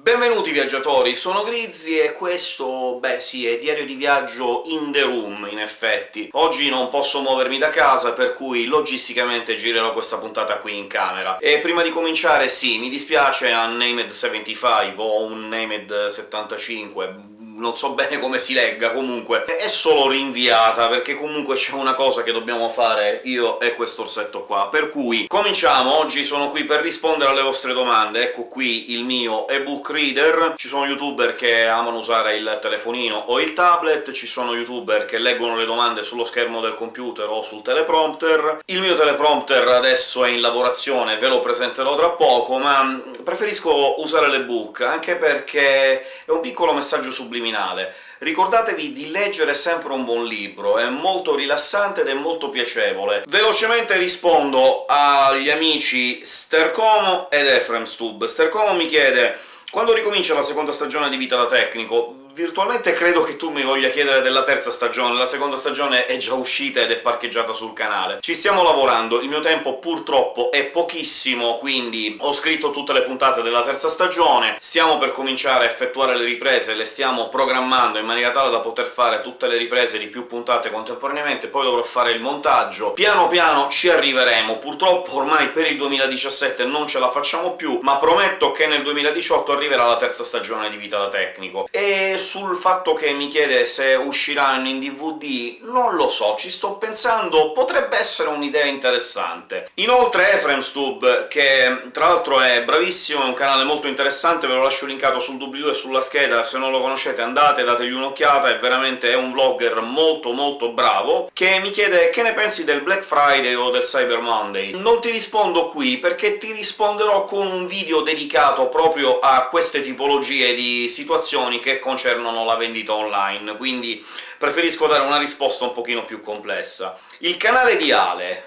Benvenuti viaggiatori, sono Grizzly e questo, beh sì, è diario di viaggio in the room, in effetti. Oggi non posso muovermi da casa, per cui logisticamente girerò questa puntata qui in camera. E prima di cominciare, sì, mi dispiace Unnamed 75, o Unnamed 75, non so bene come si legga, comunque è solo rinviata, perché comunque c'è una cosa che dobbiamo fare io e questo orsetto qua. Per cui cominciamo! Oggi sono qui per rispondere alle vostre domande, ecco qui il mio ebook reader. Ci sono youtuber che amano usare il telefonino o il tablet, ci sono youtuber che leggono le domande sullo schermo del computer o sul teleprompter. Il mio teleprompter adesso è in lavorazione, ve lo presenterò tra poco, ma preferisco usare l'ebook, anche perché è un piccolo messaggio subliminale criminale. Ricordatevi di leggere sempre un buon libro, è molto rilassante ed è molto piacevole. Velocemente rispondo agli amici Stercomo ed Efremstub. Stercomo mi chiede quando ricomincia la seconda stagione di Vita da Tecnico? Virtualmente credo che tu mi voglia chiedere della terza stagione, la seconda stagione è già uscita ed è parcheggiata sul canale. Ci stiamo lavorando, il mio tempo purtroppo è pochissimo, quindi ho scritto tutte le puntate della terza stagione, stiamo per cominciare a effettuare le riprese, le stiamo programmando in maniera tale da poter fare tutte le riprese di più puntate contemporaneamente, poi dovrò fare il montaggio. Piano piano ci arriveremo, purtroppo ormai per il 2017 non ce la facciamo più, ma prometto che nel 2018 arriverà la terza stagione di Vita da Tecnico. E sul fatto che mi chiede se usciranno in DVD, non lo so, ci sto pensando, potrebbe essere un'idea interessante. Inoltre Efremstub, che tra l'altro è bravissimo, è un canale molto interessante, ve lo lascio linkato sul doobly-doo e sulla scheda, se non lo conoscete andate, dategli un'occhiata, è veramente un vlogger molto molto bravo, che mi chiede che ne pensi del Black Friday o del Cyber Monday. Non ti rispondo qui, perché ti risponderò con un video dedicato proprio a queste tipologie di situazioni che concernono concernono la vendita online, quindi preferisco dare una risposta un pochino più complessa. Il canale di Ale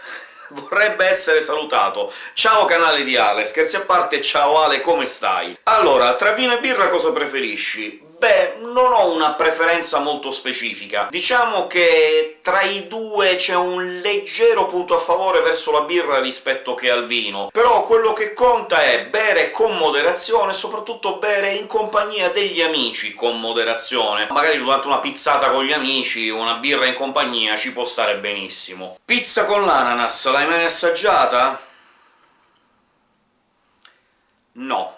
vorrebbe essere salutato. Ciao canale di Ale, scherzi a parte, ciao Ale, come stai? Allora, tra vino e birra cosa preferisci? Beh, non ho una preferenza molto specifica. Diciamo che tra i due c'è un leggero punto a favore verso la birra rispetto che al vino, però quello che conta è bere con moderazione, e soprattutto bere in compagnia degli amici con moderazione. Magari durante una pizzata con gli amici, una birra in compagnia ci può stare benissimo. Pizza con l'ananas, l'hai mai assaggiata? No.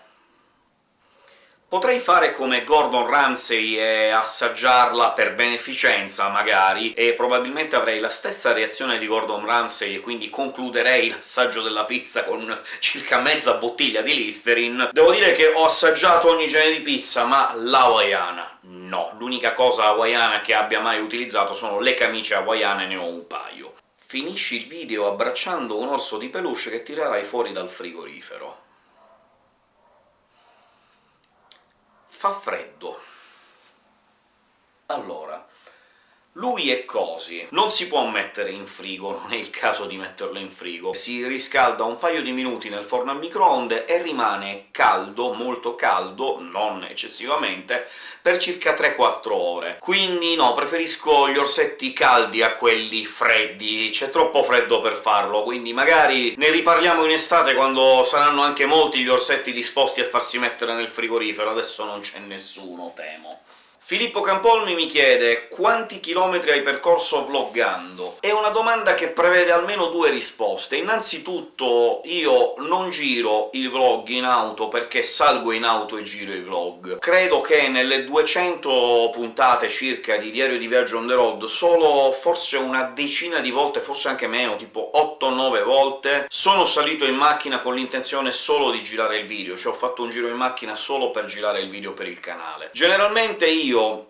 Potrei fare come Gordon Ramsay e assaggiarla per beneficenza, magari, e probabilmente avrei la stessa reazione di Gordon Ramsay, e quindi concluderei l'assaggio della pizza con circa mezza bottiglia di Listerine. Devo dire che ho assaggiato ogni genere di pizza, ma la hawaiana no. L'unica cosa hawaiana che abbia mai utilizzato sono le camicie hawaiane, ne ho un paio. Finisci il video abbracciando un orso di peluche che tirerai fuori dal frigorifero. fa freddo. Allora, lui e cosi non si può mettere in frigo, non è il caso di metterlo in frigo. Si riscalda un paio di minuti nel forno a microonde e rimane caldo, molto caldo, non eccessivamente, per circa 3-4 ore. Quindi no, preferisco gli orsetti caldi a quelli freddi, c'è troppo freddo per farlo, quindi magari ne riparliamo in estate quando saranno anche molti gli orsetti disposti a farsi mettere nel frigorifero, adesso non c'è nessuno, temo. Filippo Campolmi mi chiede «Quanti chilometri hai percorso vloggando?» È una domanda che prevede almeno due risposte. Innanzitutto io non giro i vlog in auto perché salgo in auto e giro i vlog. Credo che nelle 200 puntate circa di Diario di Viaggio on the road solo forse una decina di volte, forse anche meno, tipo 8-9 volte, sono salito in macchina con l'intenzione solo di girare il video, cioè ho fatto un giro in macchina solo per girare il video per il canale. Generalmente io io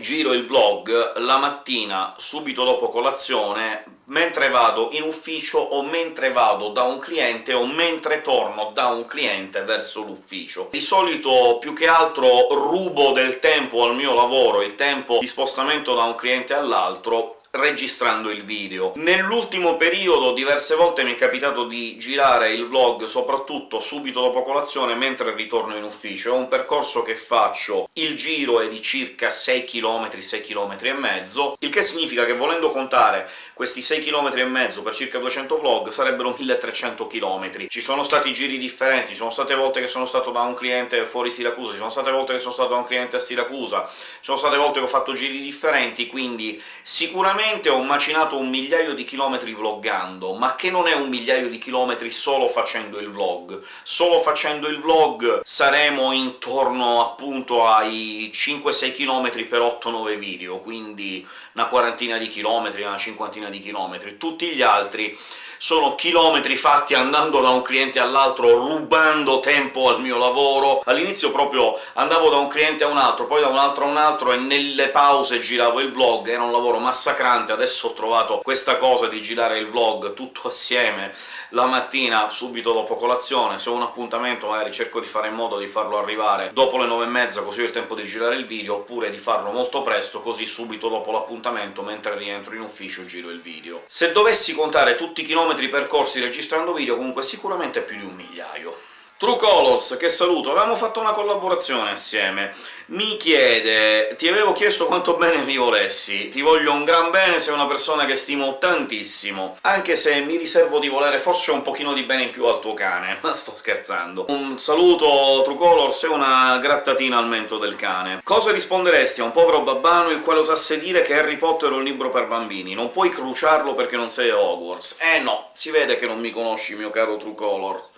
giro il vlog la mattina, subito dopo colazione, mentre vado in ufficio o mentre vado da un cliente o mentre torno da un cliente verso l'ufficio. Di solito, più che altro, rubo del tempo al mio lavoro, il tempo di spostamento da un cliente all'altro, registrando il video. Nell'ultimo periodo diverse volte mi è capitato di girare il vlog soprattutto subito dopo colazione, mentre ritorno in ufficio. È un percorso che faccio, il giro è di circa 6 km, 6 km e mezzo, il che significa che volendo contare questi 6 km e mezzo per circa 200 vlog sarebbero 1300 km. Ci sono stati giri differenti, ci sono state volte che sono stato da un cliente fuori Siracusa, ci sono state volte che sono stato da un cliente a Siracusa, ci sono state volte che ho fatto giri differenti, quindi sicuramente ho macinato un migliaio di chilometri vloggando, ma che non è un migliaio di chilometri solo facendo il vlog. Solo facendo il vlog saremo intorno appunto ai 5-6 km per 8-9 video, quindi una quarantina di chilometri, una cinquantina di chilometri. Tutti gli altri sono chilometri fatti andando da un cliente all'altro, rubando tempo al mio lavoro. All'inizio proprio andavo da un cliente a un altro, poi da un altro a un altro, e nelle pause giravo il vlog, era un lavoro massacrante. Adesso ho trovato questa cosa di girare il vlog tutto assieme la mattina, subito dopo colazione. Se ho un appuntamento magari cerco di fare in modo di farlo arrivare dopo le nove e mezza, così ho il tempo di girare il video, oppure di farlo molto presto, così subito dopo l'appuntamento, mentre rientro in ufficio, giro il video. Se dovessi contare tutti i chilometri percorsi registrando video, comunque sicuramente più di un migliaio. True Colors, che saluto, avevamo fatto una collaborazione assieme, mi chiede «Ti avevo chiesto quanto bene mi volessi, ti voglio un gran bene, sei una persona che stimo tantissimo, anche se mi riservo di volere forse un pochino di bene in più al tuo cane, ma sto scherzando. Un saluto True Colors e una grattatina al mento del cane. Cosa risponderesti a un povero babbano il quale osasse dire che Harry Potter è un libro per bambini? Non puoi cruciarlo perché non sei Hogwarts. Eh no, si vede che non mi conosci, mio caro True Colors.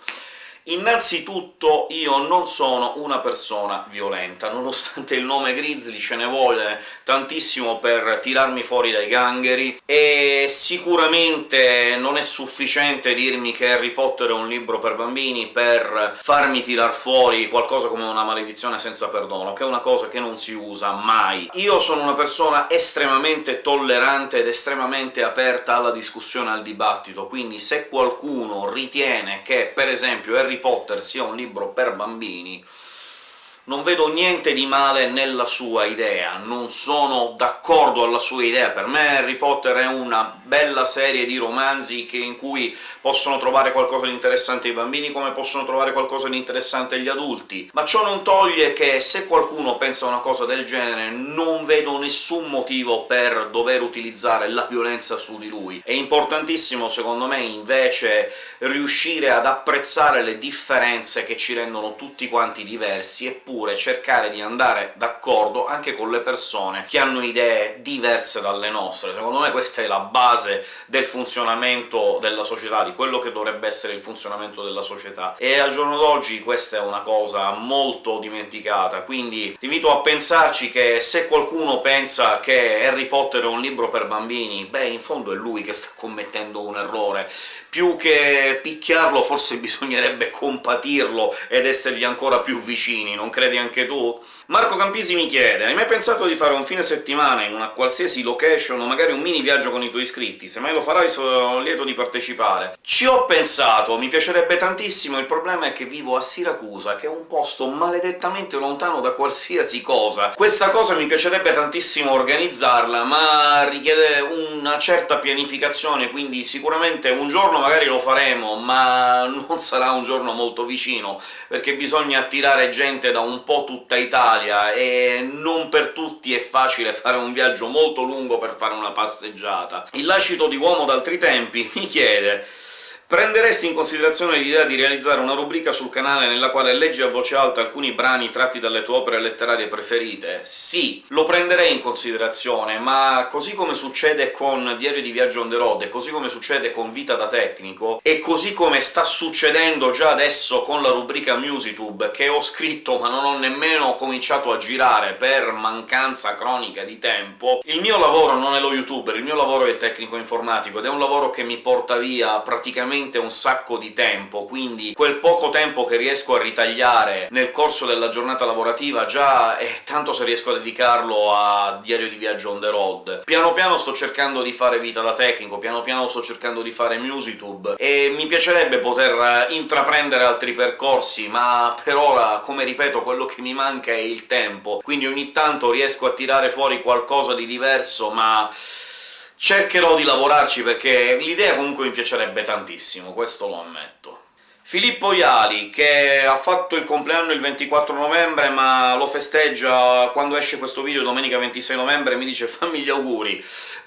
Innanzitutto io non sono una persona violenta, nonostante il nome Grizzly ce ne vuole tantissimo per tirarmi fuori dai gangheri, e sicuramente non è sufficiente dirmi che Harry Potter è un libro per bambini per farmi tirar fuori qualcosa come una maledizione senza perdono, che è una cosa che non si usa mai. Io sono una persona estremamente tollerante ed estremamente aperta alla discussione, al dibattito, quindi se qualcuno ritiene che, per esempio, Harry Potter sia un libro per bambini, non vedo niente di male nella sua idea, non sono d'accordo alla sua idea. Per me Harry Potter è una bella serie di romanzi che, in cui possono trovare qualcosa di interessante i bambini, come possono trovare qualcosa di interessante gli adulti, ma ciò non toglie che se qualcuno pensa una cosa del genere non vedo nessun motivo per dover utilizzare la violenza su di lui. È importantissimo, secondo me, invece, riuscire ad apprezzare le differenze che ci rendono tutti quanti diversi, eppure cercare di andare d'accordo anche con le persone che hanno idee diverse dalle nostre. Secondo me questa è la base del funzionamento della società, di quello che dovrebbe essere il funzionamento della società, e al giorno d'oggi questa è una cosa molto dimenticata, quindi ti invito a pensarci che se qualcuno pensa che Harry Potter è un libro per bambini, beh, in fondo è lui che sta commettendo un errore. Più che picchiarlo forse bisognerebbe compatirlo ed essergli ancora più vicini, non credi anche tu? Marco Campisi mi chiede «Hai mai pensato di fare un fine settimana in una qualsiasi location o magari un mini viaggio con i tuoi iscritti? Se mai lo farai sono lieto di partecipare». Ci ho pensato, mi piacerebbe tantissimo, il problema è che vivo a Siracusa, che è un posto maledettamente lontano da qualsiasi cosa. Questa cosa mi piacerebbe tantissimo organizzarla, ma richiede una certa pianificazione, quindi sicuramente un giorno magari lo faremo, ma non sarà un giorno molto vicino, perché bisogna attirare gente da un po' tutta Italia, e non per tutti è facile fare un viaggio molto lungo per fare una passeggiata. Il lascito di uomo d'altri tempi mi chiede Prenderesti in considerazione l'idea di realizzare una rubrica sul canale nella quale leggi a voce alta alcuni brani tratti dalle tue opere letterarie preferite? Sì, lo prenderei in considerazione, ma così come succede con Diario di viaggio on the road, e così come succede con Vita da tecnico, e così come sta succedendo già adesso con la rubrica MusicTube, che ho scritto ma non ho nemmeno cominciato a girare per mancanza cronica di tempo, il mio lavoro non è lo youtuber, il mio lavoro è il tecnico informatico, ed è un lavoro che mi porta via praticamente veramente un sacco di tempo, quindi quel poco tempo che riesco a ritagliare nel corso della giornata lavorativa già è tanto se riesco a dedicarlo a Diario di viaggio on the road. Piano piano sto cercando di fare vita da tecnico, piano piano sto cercando di fare MusicTube, e mi piacerebbe poter intraprendere altri percorsi, ma per ora, come ripeto, quello che mi manca è il tempo, quindi ogni tanto riesco a tirare fuori qualcosa di diverso, ma cercherò di lavorarci perché l'idea comunque mi piacerebbe tantissimo, questo lo ammetto. Filippo Iali, che ha fatto il compleanno il 24 novembre, ma lo festeggia quando esce questo video domenica 26 novembre, mi dice «fammi gli auguri».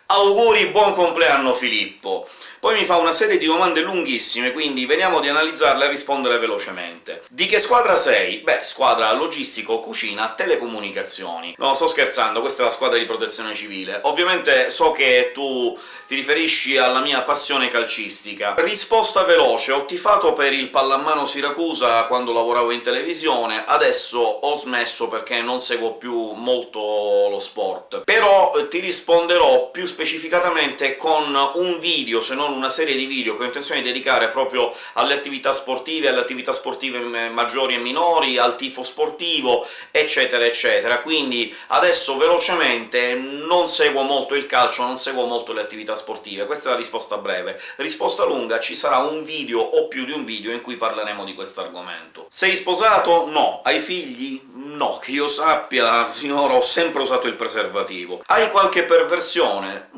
Auguri, buon compleanno Filippo! Poi mi fa una serie di domande lunghissime, quindi veniamo di analizzarle e rispondere velocemente. Di che squadra sei? Beh, squadra logistico, cucina, telecomunicazioni. No, sto scherzando, questa è la squadra di protezione civile. Ovviamente so che tu ti riferisci alla mia passione calcistica. Risposta veloce, ho tifato per il pallamano Siracusa quando lavoravo in televisione, adesso ho smesso perché non seguo più molto lo sport. Però ti risponderò più specificatamente con un video, se non una serie di video che ho intenzione di dedicare proprio alle attività sportive, alle attività sportive maggiori e minori, al tifo sportivo, eccetera eccetera. Quindi adesso velocemente non seguo molto il calcio, non seguo molto le attività sportive, questa è la risposta breve. Risposta lunga ci sarà un video o più di un video in cui parleremo di questo argomento. Sei sposato? No. Hai figli? No, che io sappia, finora ho sempre usato il preservativo. Hai qualche perversione?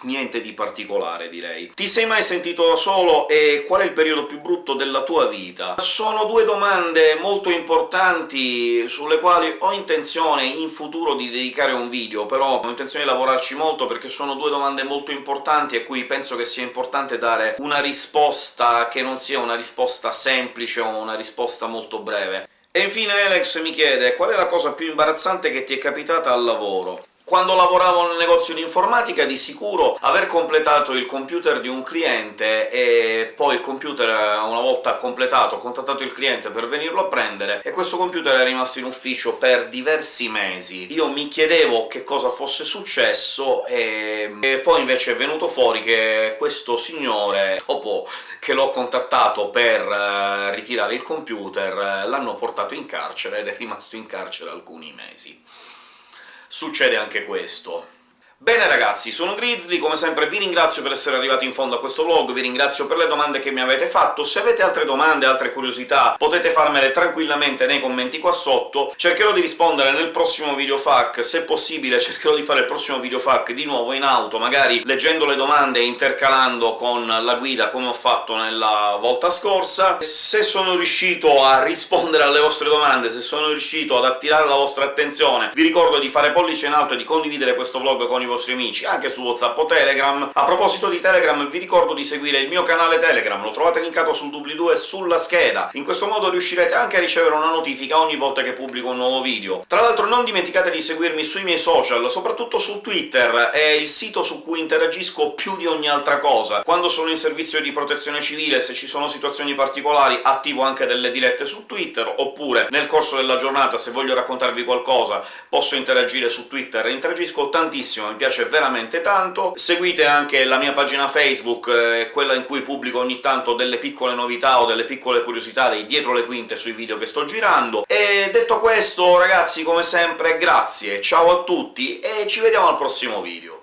Niente di particolare, direi. Ti sei mai sentito da solo e qual è il periodo più brutto della tua vita? Sono due domande molto importanti sulle quali ho intenzione in futuro di dedicare un video, però ho intenzione di lavorarci molto perché sono due domande molto importanti a cui penso che sia importante dare una risposta che non sia una risposta semplice o una risposta molto breve. E infine Alex mi chiede qual è la cosa più imbarazzante che ti è capitata al lavoro. Quando lavoravo nel negozio di informatica di sicuro aver completato il computer di un cliente e poi il computer, una volta completato, ho contattato il cliente per venirlo a prendere, e questo computer è rimasto in ufficio per diversi mesi. Io mi chiedevo che cosa fosse successo, e, e poi invece è venuto fuori che questo signore, dopo che l'ho contattato per uh, ritirare il computer, l'hanno portato in carcere ed è rimasto in carcere alcuni mesi succede anche questo. Bene ragazzi, sono Grizzly, come sempre vi ringrazio per essere arrivati in fondo a questo vlog, vi ringrazio per le domande che mi avete fatto, se avete altre domande, altre curiosità, potete farmele tranquillamente nei commenti qua sotto, cercherò di rispondere nel prossimo video FAQ, se possibile cercherò di fare il prossimo video FAQ di nuovo in auto, magari leggendo le domande e intercalando con la guida come ho fatto nella volta scorsa. Se sono riuscito a rispondere alle vostre domande, se sono riuscito ad attirare la vostra attenzione, vi ricordo di fare pollice in alto e di condividere questo vlog con i vostri amici, anche su WhatsApp o Telegram. A proposito di Telegram, vi ricordo di seguire il mio canale Telegram, lo trovate linkato sul doobly-doo e sulla scheda. In questo modo riuscirete anche a ricevere una notifica ogni volta che pubblico un nuovo video. Tra l'altro non dimenticate di seguirmi sui miei social, soprattutto su Twitter, è il sito su cui interagisco più di ogni altra cosa. Quando sono in servizio di protezione civile, se ci sono situazioni particolari, attivo anche delle dirette su Twitter, oppure nel corso della giornata, se voglio raccontarvi qualcosa, posso interagire su Twitter, interagisco tantissimo, piace veramente tanto. Seguite anche la mia pagina Facebook, eh, quella in cui pubblico ogni tanto delle piccole novità o delle piccole curiosità dei dietro le quinte sui video che sto girando. E detto questo, ragazzi, come sempre, grazie, ciao a tutti e ci vediamo al prossimo video.